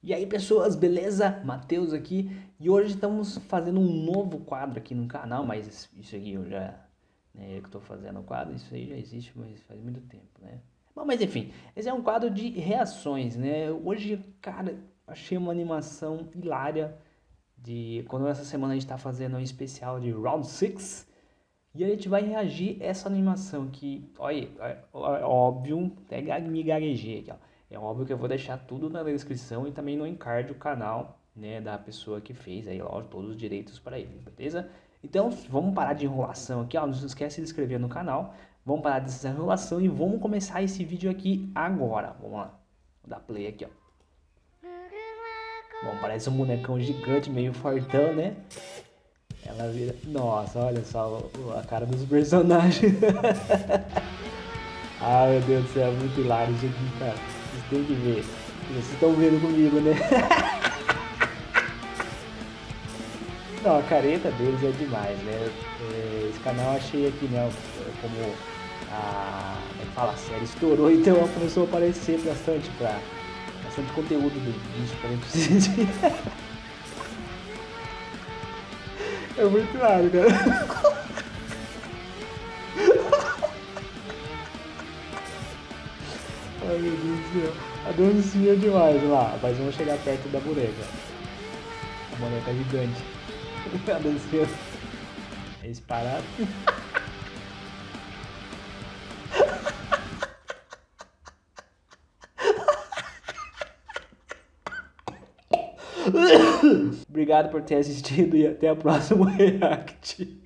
E aí pessoas, beleza? Matheus aqui e hoje estamos fazendo um novo quadro aqui no canal, mas isso aqui eu já, né, eu que estou fazendo o quadro, isso aí já existe, mas faz muito tempo, né? Bom, mas enfim, esse é um quadro de reações, né? Hoje, cara, achei uma animação hilária de quando essa semana a gente está fazendo um especial de Round 6 e a gente vai reagir a essa animação que, olha, óbvio, até me gaguejei aqui, ó. É óbvio que eu vou deixar tudo na descrição e também no encard o canal né, da pessoa que fez aí, ó, todos os direitos para ele, beleza? Então vamos parar de enrolação aqui, ó, não se esquece de se inscrever no canal, vamos parar dessa enrolação e vamos começar esse vídeo aqui agora, vamos lá, vou dar play aqui, ó. Bom, parece um bonecão gigante, meio fortão, né? Ela vira... Nossa, olha só a cara dos personagens. ah, meu Deus do céu, é muito hilário isso aqui, cara. Vocês têm que ver. Vocês estão vendo comigo, né? Não, a careta deles é demais, né? É, esse canal achei aqui, né? Como a, é fala, a série estourou, então começou a aparecer bastante pra bastante conteúdo do vídeo pra gente. É muito claro, cara. Ai meu Deus do céu. A dancinha é demais lá. Mas vamos chegar perto da boneca. A boneca é gigante. A dancinha é disparada. Obrigado por ter assistido e até a próxima react.